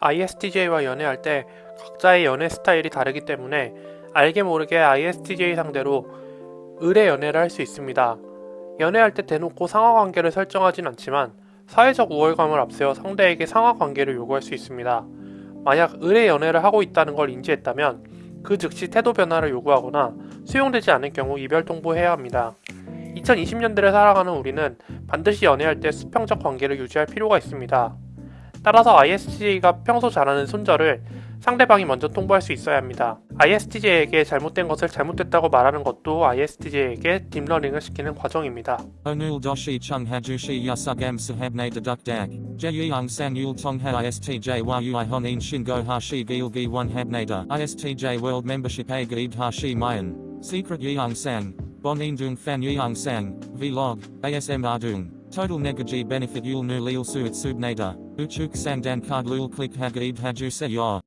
ISTJ와 연애할 때 각자의 연애 스타일이 다르기 때문에 알게 모르게 ISTJ 상대로 의뢰 연애를 할 수 있습니다. 연애할 때 대놓고 상하 관계를 설정하진 않지만 사회적 우월감을 앞세워 상대에게 상하 관계를 요구할 수 있습니다. 만약 의뢰 연애를 하고 있다는 걸 인지했다면 그 즉시 태도 변화를 요구하거나 수용되지 않을 경우 이별 통보해야 합니다. 2020년대를 살아가는 우리는 반드시 연애할 때 수평적 관계를 유지할 필요가 있습니다. 따라서 ISTJ가 평소 잘하는 손절을 상대방이 먼저 통보할 수 있어야 합니다. ISTJ에게 잘못된 것을 잘못됐다고 말하는 것도 ISTJ에게 딥러닝을 시키는 과정입니다. Doshi chung hajushi yasugam sahabne deduk dag. Jeyung sang yul tongha ISTJ a gaib hashi mayan. Secret dung fan yeung sang. Vlog. ASM ardung. Total negaji benefit yul nu lil suit subnada. Uchuk sang dan card lul click hagaib haju se yor.